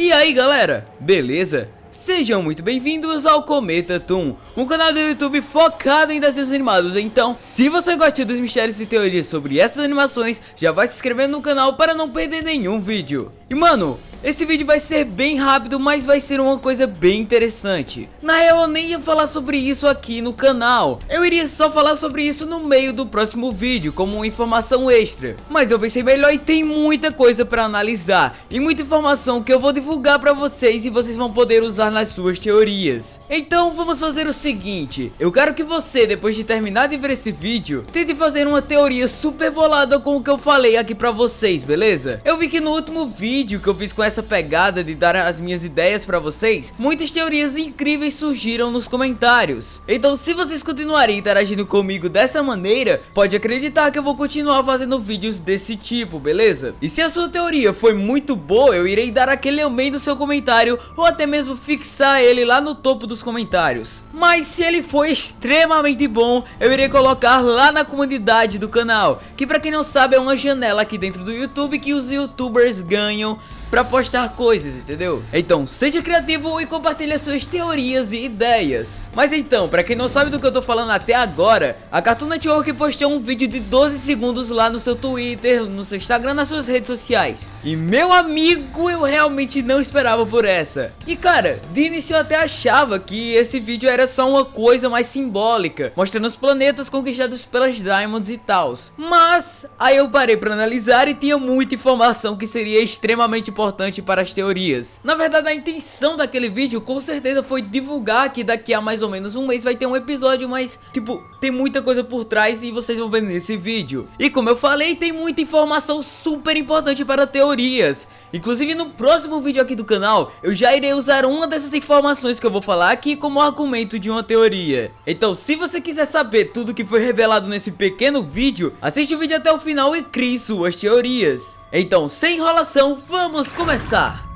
E aí galera, beleza? Sejam muito bem-vindos ao Cometa Toon, um canal do YouTube focado em desenhos animados. Então, se você gosta dos mistérios e teorias sobre essas animações, já vai se inscrevendo no canal para não perder nenhum vídeo. E mano, esse vídeo vai ser bem rápido, mas vai ser uma coisa bem interessante. Na real, eu nem ia falar sobre isso aqui no canal. Eu iria só falar sobre isso no meio do próximo vídeo, como uma informação extra. Mas eu pensei melhor e tem muita coisa pra analisar. E muita informação que eu vou divulgar pra vocês e vocês vão poder usar nas suas teorias. Então, vamos fazer o seguinte. Eu quero que você, depois de terminar de ver esse vídeo, tente fazer uma teoria super bolada com o que eu falei aqui pra vocês, beleza? Eu vi que no último vídeo que eu fiz com essa pegada de dar as minhas ideias pra vocês, muitas teorias incríveis surgiram nos comentários. Então se vocês continuarem interagindo comigo dessa maneira, pode acreditar que eu vou continuar fazendo vídeos desse tipo, beleza? E se a sua teoria foi muito boa, eu irei dar aquele amém do seu comentário ou até mesmo fixar ele lá no topo dos comentários. Mas se ele for extremamente bom, eu irei colocar lá na comunidade do canal, que pra quem não sabe é uma janela aqui dentro do YouTube que os youtubers ganham pra postar coisas, entendeu? Então, seja criativo e compartilhe suas teorias e ideias. Mas então, pra quem não sabe do que eu tô falando até agora, a Cartoon Network postou um vídeo de 12 segundos lá no seu Twitter, no seu Instagram, nas suas redes sociais. E meu amigo, eu realmente não esperava por essa. E cara, de início eu até achava que esse vídeo era só uma coisa mais simbólica, mostrando os planetas conquistados pelas Diamonds e tals. Mas, aí eu parei pra analisar e tinha muita informação que seria extremamente importante para as teorias. Na verdade, a intenção daquele vídeo com certeza foi divulgar que daqui a mais ou menos um mês vai ter um episódio, mas, tipo, tem muita coisa por trás e vocês vão ver nesse vídeo. E como eu falei, tem muita informação super importante para teorias. Inclusive no próximo vídeo aqui do canal, eu já irei usar uma dessas informações que eu vou falar aqui como argumento de uma teoria. Então se você quiser saber tudo que foi revelado nesse pequeno vídeo, assiste o vídeo até o final e crie suas teorias. Então sem enrolação, vamos começar!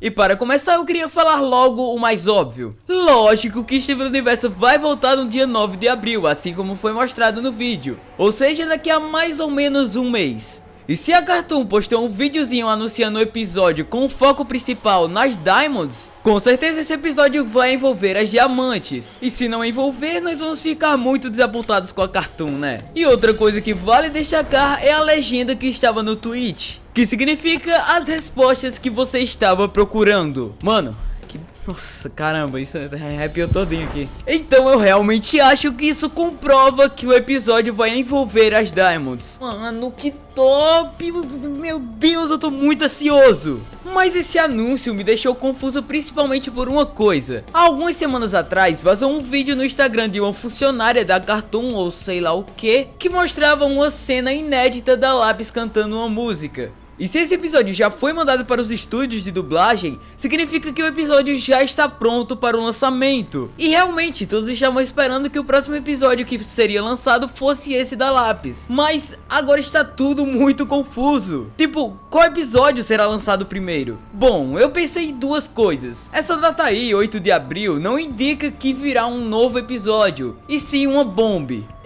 E para começar eu queria falar logo o mais óbvio Lógico que Steven Universo vai voltar no dia 9 de abril, assim como foi mostrado no vídeo Ou seja, daqui a mais ou menos um mês e se a Cartoon postou um videozinho anunciando o episódio com foco principal nas Diamonds, com certeza esse episódio vai envolver as diamantes. E se não envolver, nós vamos ficar muito desapontados com a Cartoon, né? E outra coisa que vale destacar é a legenda que estava no tweet. Que significa as respostas que você estava procurando. Mano, nossa, caramba, isso arrepiou todinho aqui. Então eu realmente acho que isso comprova que o episódio vai envolver as Diamonds. Mano, que top! Meu Deus, eu tô muito ansioso. Mas esse anúncio me deixou confuso principalmente por uma coisa. Há algumas semanas atrás vazou um vídeo no Instagram de uma funcionária da Cartoon ou sei lá o que, que mostrava uma cena inédita da Lápis cantando uma música. E se esse episódio já foi mandado para os estúdios de dublagem, significa que o episódio já está pronto para o lançamento. E realmente, todos estavam esperando que o próximo episódio que seria lançado fosse esse da Lápis. Mas agora está tudo muito confuso. Tipo, qual episódio será lançado primeiro? Bom, eu pensei em duas coisas. Essa data aí, 8 de abril, não indica que virá um novo episódio, e sim uma bomba.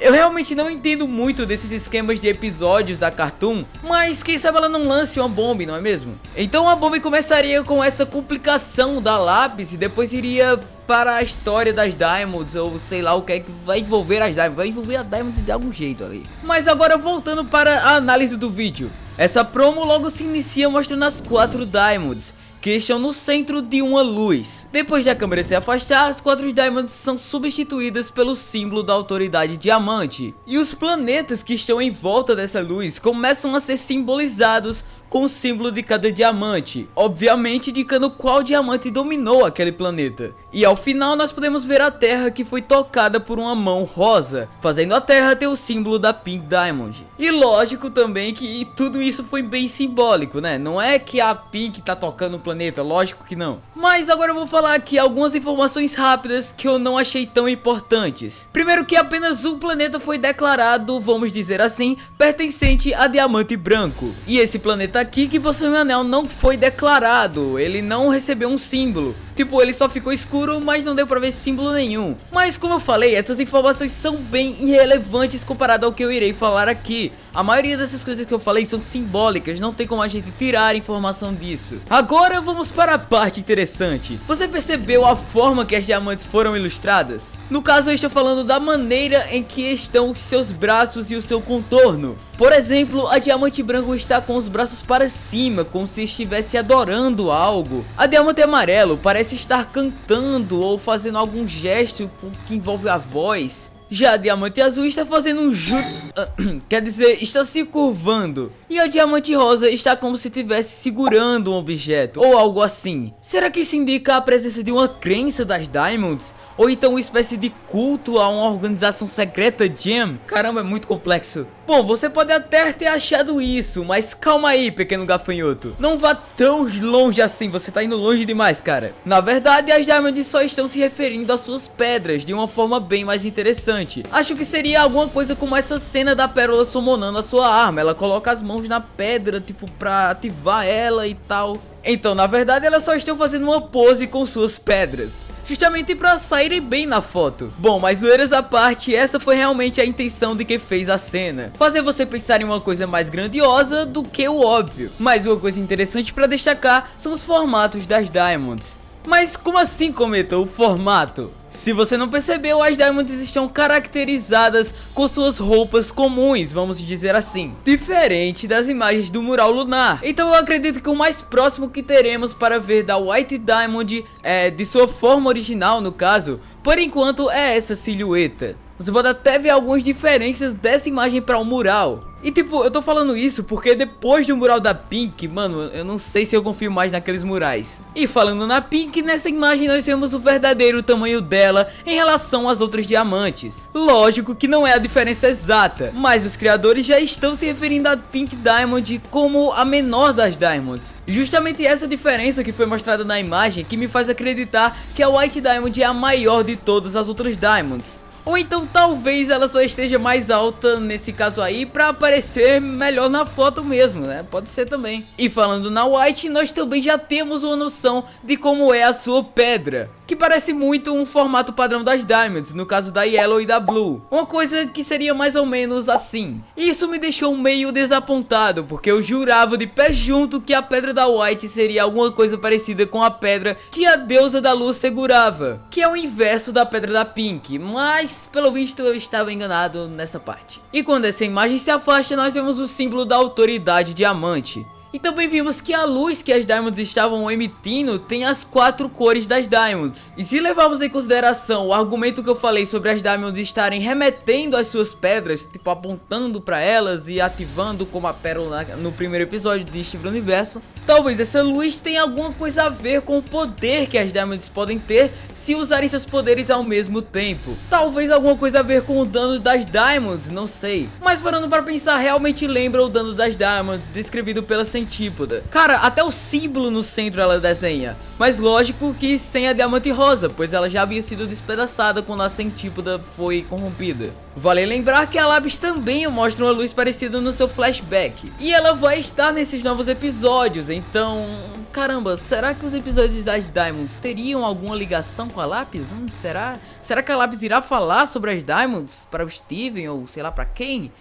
Eu realmente não entendo muito desses esquemas de episódios da Cartoon, mas quem sabe ela não lance uma bomba, não é mesmo? Então a bomba começaria com essa complicação da lápis e depois iria para a história das Diamonds ou sei lá o que é que vai envolver as Diamonds, vai envolver a Diamond de algum jeito ali. Mas agora voltando para a análise do vídeo, essa promo logo se inicia mostrando as quatro Diamonds que estão no centro de uma luz. Depois da câmera se afastar, as quatro Diamonds são substituídas pelo símbolo da autoridade diamante. E os planetas que estão em volta dessa luz começam a ser simbolizados com o símbolo de cada diamante, obviamente indicando qual diamante dominou aquele planeta. E ao final nós podemos ver a Terra que foi tocada por uma mão rosa, fazendo a Terra ter o símbolo da Pink Diamond. E lógico também que tudo isso foi bem simbólico, né? Não é que a Pink tá tocando o planeta, lógico que não. Mas agora eu vou falar aqui algumas informações rápidas que eu não achei tão importantes. Primeiro que apenas um planeta foi declarado, vamos dizer assim, pertencente a Diamante Branco. E esse planeta aqui que possui um anel não foi declarado, ele não recebeu um símbolo. Tipo, ele só ficou escuro, mas não deu pra ver símbolo nenhum. Mas como eu falei, essas informações são bem irrelevantes comparado ao que eu irei falar aqui. A maioria dessas coisas que eu falei são simbólicas, não tem como a gente tirar informação disso. Agora vamos para a parte interessante. Você percebeu a forma que as diamantes foram ilustradas? No caso eu estou falando da maneira em que estão os seus braços e o seu contorno. Por exemplo, a diamante branco está com os braços para cima, como se estivesse adorando algo. A diamante amarelo parece estar cantando ou fazendo algum gesto que envolve a voz. Já a diamante azul está fazendo um jutsu, quer dizer, está se curvando. E a diamante rosa está como se estivesse segurando um objeto, ou algo assim. Será que isso indica a presença de uma crença das Diamonds? Ou então uma espécie de culto a uma organização secreta Gem? Caramba, é muito complexo. Bom, você pode até ter achado isso, mas calma aí, pequeno gafanhoto. Não vá tão longe assim, você tá indo longe demais, cara. Na verdade, as Diamonds só estão se referindo às suas pedras de uma forma bem mais interessante. Acho que seria alguma coisa como essa cena da pérola summonando a sua arma. Ela coloca as mãos na pedra, tipo, pra ativar ela e tal. Então, na verdade, elas só estão fazendo uma pose com suas pedras justamente para saírem bem na foto. Bom, mas zoeiras à parte, essa foi realmente a intenção de quem fez a cena. Fazer você pensar em uma coisa mais grandiosa do que o óbvio. Mas uma coisa interessante para destacar são os formatos das Diamonds. Mas como assim, Cometa, o formato? Se você não percebeu, as Diamonds estão caracterizadas com suas roupas comuns, vamos dizer assim. Diferente das imagens do mural lunar. Então eu acredito que o mais próximo que teremos para ver da White Diamond, é, de sua forma original no caso, por enquanto é essa silhueta. Você pode até ver algumas diferenças dessa imagem para o mural. E tipo, eu tô falando isso porque depois do mural da Pink, mano, eu não sei se eu confio mais naqueles murais. E falando na Pink, nessa imagem nós vemos o verdadeiro tamanho dela em relação às outras diamantes. Lógico que não é a diferença exata, mas os criadores já estão se referindo a Pink Diamond como a menor das Diamonds. Justamente essa diferença que foi mostrada na imagem que me faz acreditar que a White Diamond é a maior de todas as outras Diamonds. Ou então talvez ela só esteja mais alta nesse caso aí para aparecer melhor na foto mesmo, né? Pode ser também. E falando na White, nós também já temos uma noção de como é a sua pedra que parece muito um formato padrão das Diamonds, no caso da Yellow e da Blue. Uma coisa que seria mais ou menos assim. Isso me deixou meio desapontado, porque eu jurava de pé junto que a pedra da White seria alguma coisa parecida com a pedra que a deusa da luz segurava, que é o inverso da pedra da Pink, mas pelo visto eu estava enganado nessa parte. E quando essa imagem se afasta, nós vemos o símbolo da autoridade diamante. E também vimos que a luz que as Diamonds estavam emitindo tem as quatro cores das Diamonds. E se levarmos em consideração o argumento que eu falei sobre as Diamonds estarem remetendo as suas pedras, tipo apontando para elas e ativando como a pérola no primeiro episódio de Steve Universo, talvez essa luz tenha alguma coisa a ver com o poder que as Diamonds podem ter se usarem seus poderes ao mesmo tempo. Talvez alguma coisa a ver com o dano das Diamonds, não sei. Mas parando para pensar, realmente lembra o dano das Diamonds descrevido pela centípoda. Cara, até o símbolo no centro ela desenha. Mas lógico que sem a diamante rosa, pois ela já havia sido despedaçada quando a centípoda foi corrompida. Vale lembrar que a Labs também mostra uma luz parecida no seu flashback. E ela vai estar nesses novos episódios, então... Caramba, será que os episódios das Diamonds teriam alguma ligação com a Lápis? Hum, será? Será que a Lápis irá falar sobre as Diamonds para o Steven ou sei lá para quem?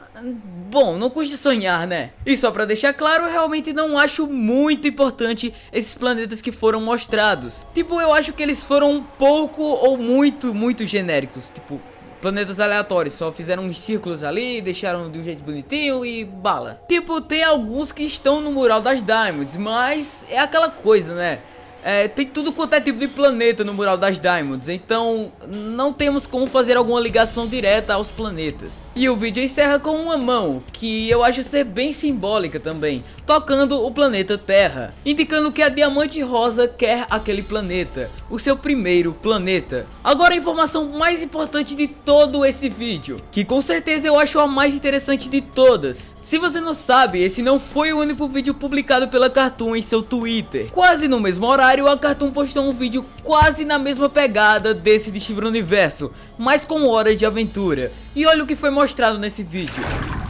Bom, não custa sonhar, né? E só pra deixar claro, eu realmente não acho muito importante esses planetas que foram mostrados. Tipo, eu acho que eles foram pouco ou muito, muito genéricos. Tipo, planetas aleatórios, só fizeram uns círculos ali, deixaram de um jeito bonitinho e bala. Tipo, tem alguns que estão no mural das Diamonds, mas é aquela coisa, né? É, tem tudo quanto é tipo de planeta no mural das Diamonds, então não temos como fazer alguma ligação direta aos planetas. E o vídeo encerra com uma mão, que eu acho ser bem simbólica também. Tocando o planeta Terra, indicando que a Diamante Rosa quer aquele planeta, o seu primeiro planeta. Agora a informação mais importante de todo esse vídeo, que com certeza eu acho a mais interessante de todas. Se você não sabe, esse não foi o único vídeo publicado pela Cartoon em seu Twitter. Quase no mesmo horário, a Cartoon postou um vídeo quase na mesma pegada desse de Steven Universo, mas com hora de aventura. E olha o que foi mostrado nesse vídeo.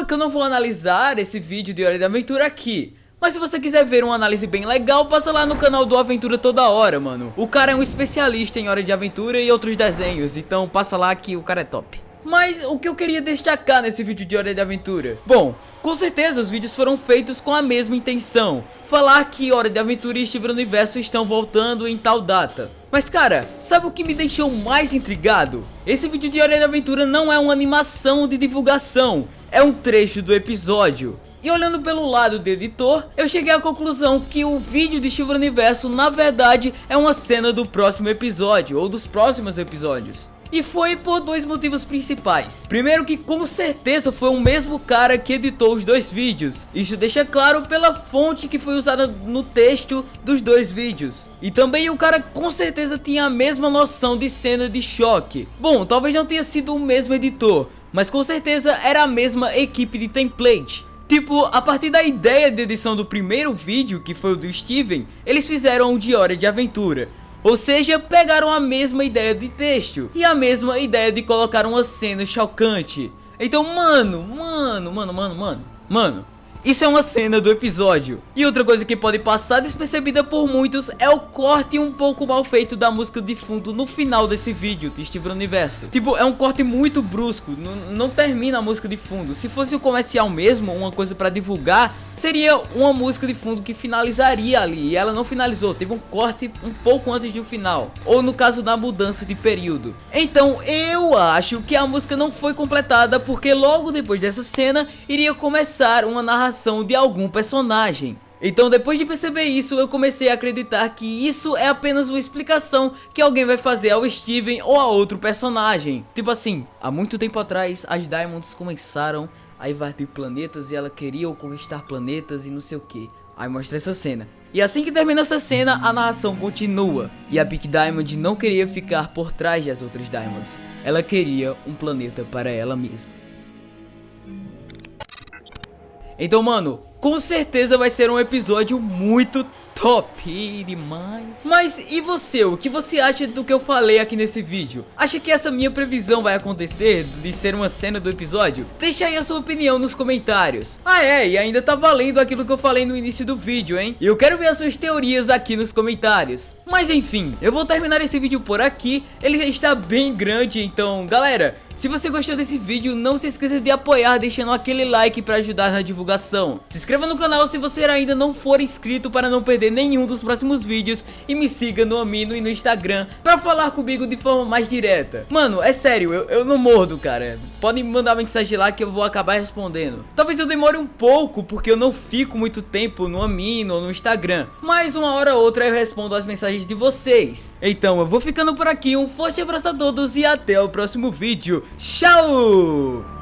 Calma que eu não vou analisar esse vídeo de Hora de Aventura aqui. Mas se você quiser ver uma análise bem legal, passa lá no canal do Aventura Toda Hora, mano. O cara é um especialista em Hora de Aventura e outros desenhos, então passa lá que o cara é top. Mas o que eu queria destacar nesse vídeo de Hora de Aventura? Bom, com certeza os vídeos foram feitos com a mesma intenção. Falar que Hora de Aventura e Steven Universo estão voltando em tal data. Mas cara, sabe o que me deixou mais intrigado? Esse vídeo de Hora de Aventura não é uma animação de divulgação, é um trecho do episódio. E olhando pelo lado do editor, eu cheguei à conclusão que o vídeo de Steven Universo na verdade é uma cena do próximo episódio, ou dos próximos episódios. E foi por dois motivos principais. Primeiro que com certeza foi o mesmo cara que editou os dois vídeos. Isso deixa claro pela fonte que foi usada no texto dos dois vídeos. E também o cara com certeza tinha a mesma noção de cena de choque. Bom, talvez não tenha sido o mesmo editor, mas com certeza era a mesma equipe de template. Tipo, a partir da ideia de edição do primeiro vídeo, que foi o do Steven, eles fizeram o de Hora de Aventura. Ou seja, pegaram a mesma ideia de texto e a mesma ideia de colocar uma cena chocante. Então, mano, mano, mano, mano, mano, mano, isso é uma cena do episódio. E outra coisa que pode passar despercebida por muitos é o corte um pouco mal feito da música de fundo no final desse vídeo de Steven Universo. Tipo, é um corte muito brusco, não termina a música de fundo. Se fosse o comercial mesmo, uma coisa pra divulgar, seria uma música de fundo que finalizaria ali. E ela não finalizou, teve um corte um pouco antes do final. Ou no caso da mudança de período. Então, eu acho que a música não foi completada porque logo depois dessa cena iria começar uma narração de algum personagem. Então depois de perceber isso, eu comecei a acreditar que isso é apenas uma explicação que alguém vai fazer ao Steven ou a outro personagem. Tipo assim, há muito tempo atrás, as Diamonds começaram a invadir planetas e ela queria conquistar planetas e não sei o que. Aí mostra essa cena. E assim que termina essa cena, a narração continua. E a Peak Diamond não queria ficar por trás das outras Diamonds. Ela queria um planeta para ela mesma. Então, mano, com certeza vai ser um episódio muito top demais. Mas e você, o que você acha do que eu falei aqui nesse vídeo? Acha que essa minha previsão vai acontecer de ser uma cena do episódio? Deixa aí a sua opinião nos comentários. Ah é, e ainda tá valendo aquilo que eu falei no início do vídeo, hein? E eu quero ver as suas teorias aqui nos comentários. Mas enfim, eu vou terminar esse vídeo por aqui, ele já está bem grande, então galera... Se você gostou desse vídeo, não se esqueça de apoiar deixando aquele like para ajudar na divulgação. Se inscreva no canal se você ainda não for inscrito para não perder nenhum dos próximos vídeos e me siga no Amino e no Instagram para falar comigo de forma mais direta. Mano, é sério, eu, eu não mordo, cara. Podem mandar mensagem lá que eu vou acabar respondendo. Talvez eu demore um pouco porque eu não fico muito tempo no Amino ou no Instagram, mas uma hora ou outra eu respondo as mensagens de vocês. Então eu vou ficando por aqui, um forte abraço a todos e até o próximo vídeo. Tchau!